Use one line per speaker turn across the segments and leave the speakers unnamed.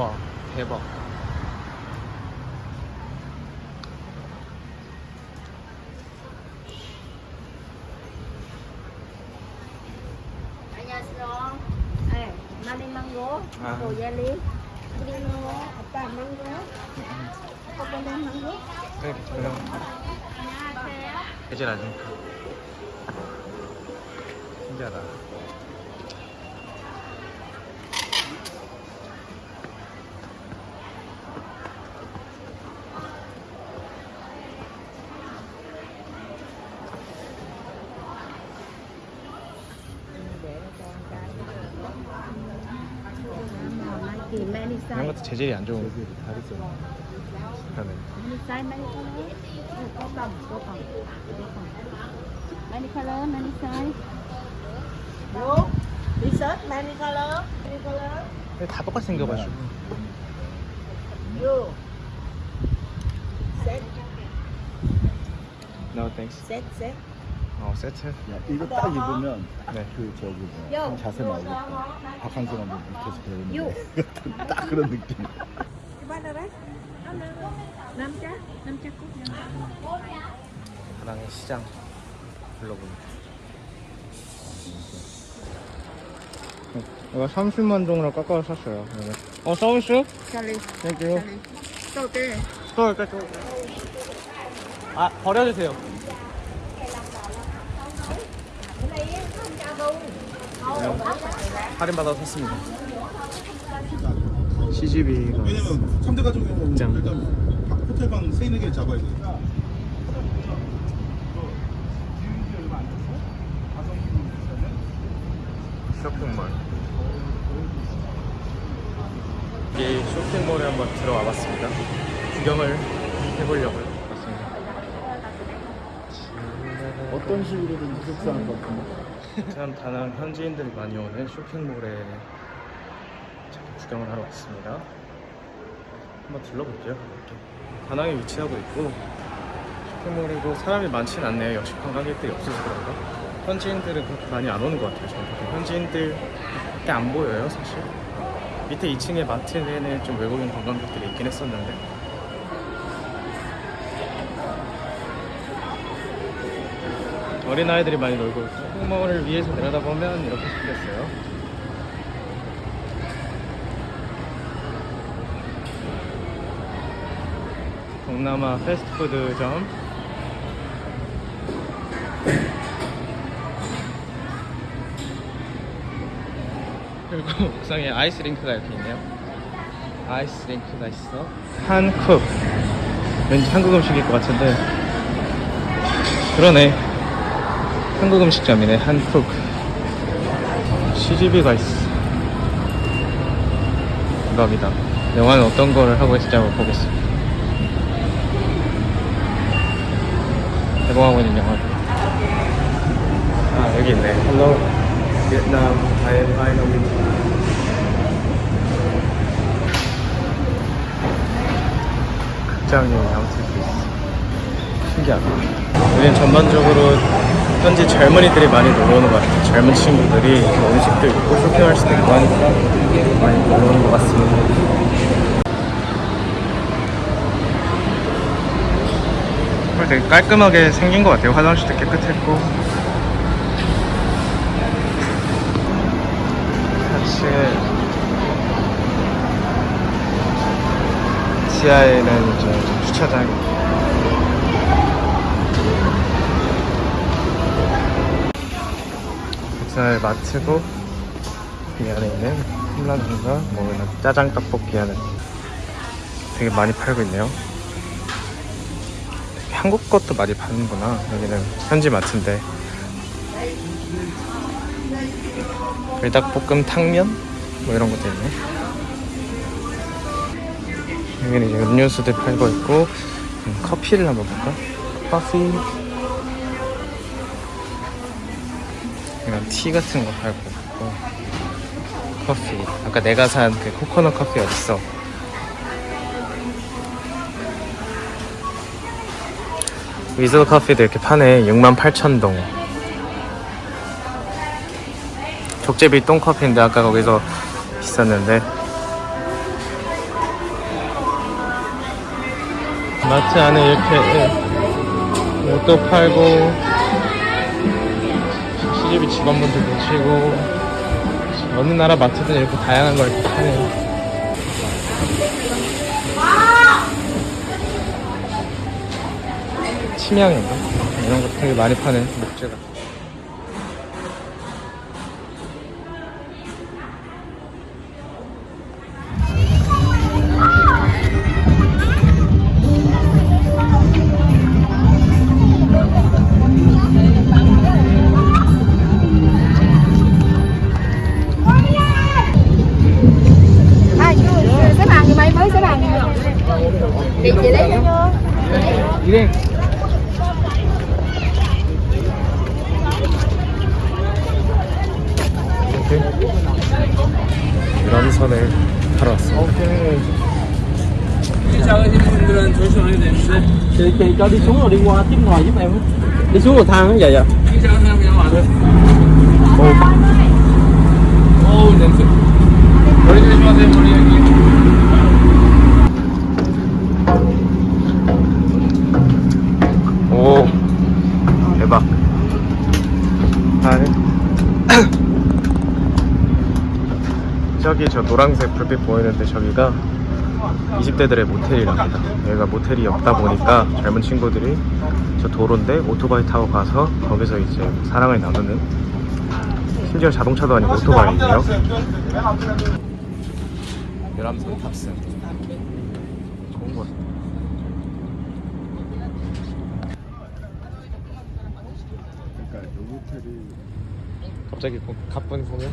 와 대박. 아. 네, 그리고
안녕하세요. 해결하니까 신기하다. 이런 것도 재질이 안 좋은
여기 다르죠.
그러네.
many color many size
many color. Many color.
근데 다 똑같이 생겨가지고.
You. Set.
No thanks.
Set. Set.
어 세트.
야, 이거 딱 입으면
네.
그 저기
요.
뭐야 자세 나오겠다. 박한수 감독 밑에서 배우는. 딱 그런 느낌.
Chắc cút năm
다낭의 시장 둘러보니. 이거 30만 동으로 깎아서 샀어요. 어 서비스?
Charlie
땡큐.
Tô tê
또 할까 또. 아 버려주세요. 할인 받아서 샀습니다. CGV가
왜냐면 3대 가족이면
짱.
일단 박- 호텔방 3, 4개 잡아야 돼.
쇼핑몰. 이 쇼핑몰에 한번 들어와 봤습니다. 구경을 해보려고 왔습니다.
어떤 식으로든 속상할 것 같은데.
참 다낭 현지인들이 많이 오는 쇼핑몰에 구경을 하러 왔습니다. 한번 들러볼게요. 이렇게. 다낭에 위치하고 있고 쇼핑몰에도 사람이 많진 않네요. 역시 관광객들이 없어서 그런가? 현지인들은 그렇게 많이 안 오는 것 같아요. 저는 현지인들밖에 안 보여요, 사실. 밑에 2층에 마트에는 좀 외국인 관광객들이 있긴 했었는데 어린아이들이 많이 놀고 있고 쇼핑몰을 위에서 내려다보면 이렇게 생겼어요. 동남아 패스트푸드점. 그리고 옥상에 아이스링크가 이렇게 있네요. 아이스링크가 있어. 한쿡 왠지 한국 음식일 것 같은데. 그러네 한국 음식점이네 한쿡 CGV가 있어 대박이다. 영화는 어떤 거를 하고 있을지 한번 보겠습니다. 개봉하고 있는 영화들 아 여기 있네. Hello Vietnam I am finally 극장에 아웃let도 있어. 신기하다. 여기는 전반적으로 현지 젊은이들이 많이 놀러 오는 것 같아요. 젊은 친구들이 음식도 있고 쇼핑할 수도 있고 하니까 많이 놀러 오는 것 같습니다. 되게 깔끔하게 생긴 것 같아요. 화장실도 깨끗했고. 사실 지하에는 이제 주차장 이 뱃살 마트고 이 안에 있는 홈라면과 뭐 이런 짜장 떡볶이 하는 되게 많이 팔고 있네요. 한국 것도 많이 파는구나. 여기는 현지 마트인데. 불닭볶음 탕면? 뭐 이런 것도 있네. 여기는 이제 음료수들 팔고 있고 음, 커피를 한번 볼까? 커피 이런 티 같은 거 팔고 있고 커피. 아까 내가 산 그 코코넛 커피 어딨어? 위즐 커피도 이렇게 파네. 68,000동. 족제비 똥커피인데 아까 거기서 있었는데. 마트 안에 이렇게 옷도 팔고 CGV 직원분들 계시고 어느 나라 마트든 이렇게 다양한 걸 이렇게 파네요. 침향인가? 이런 거 되게 많이 파네, 목재가.
Chị chị lấy cho
이래. 이렇게 유람선을 타러 왔습니다.
Chị, chị cho đi xuống rồi đi qua tiếp ngoài giúp em á. Đi xuống cầu thang á, dạ dạ.
어우 냄새. 머리 조심하세요 머리 여기. 오 대박. 아, 저기 저 노란색 불빛 보이는데 저기가 20대들의 모텔이랍니다. 여기가 모텔이 없다 보니까 젊은 친구들이 저 도로인데 오토바이 타고 가서 거기서 이제 사랑을 나누는 심지어 자동차도 아니고 오토바이인데요. 유람선 탑승. 좋은 것 같아요.
그러니까 요 호텔이
갑자기 고- 가쁜 공연?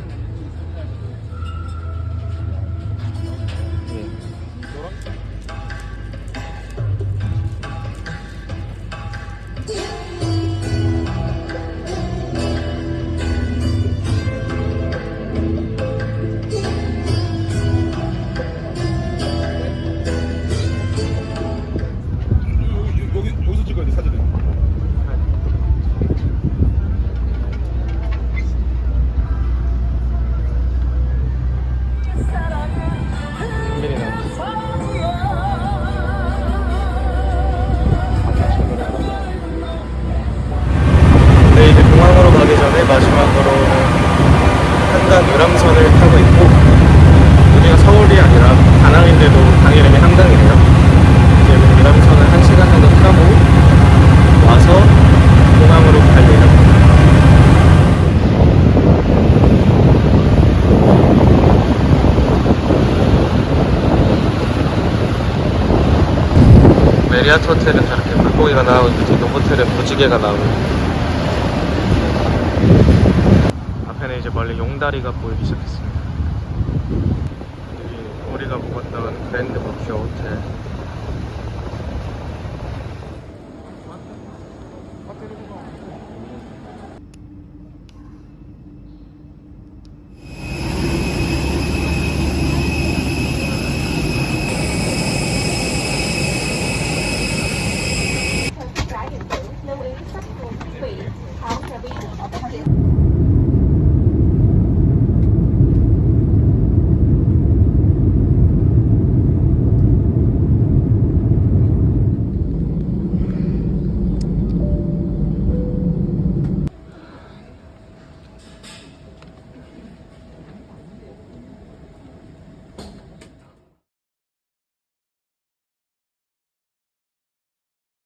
한강 유람선을 타고 있고 여기가 서울이 아니라 다낭인데도 강 이름이 한강이래요. 이제 유람선을 한 시간 정도 타고 와서 공항으로 갈 예정입니다. 메리어트 호텔은 저렇게 물고기가 나오고 노보텔은 무지개가 나오고 앞에는 이제 멀리 용다리가 보이기 시작했습니다. 여기 우리가 묵었던 그랜드 버큐어 호텔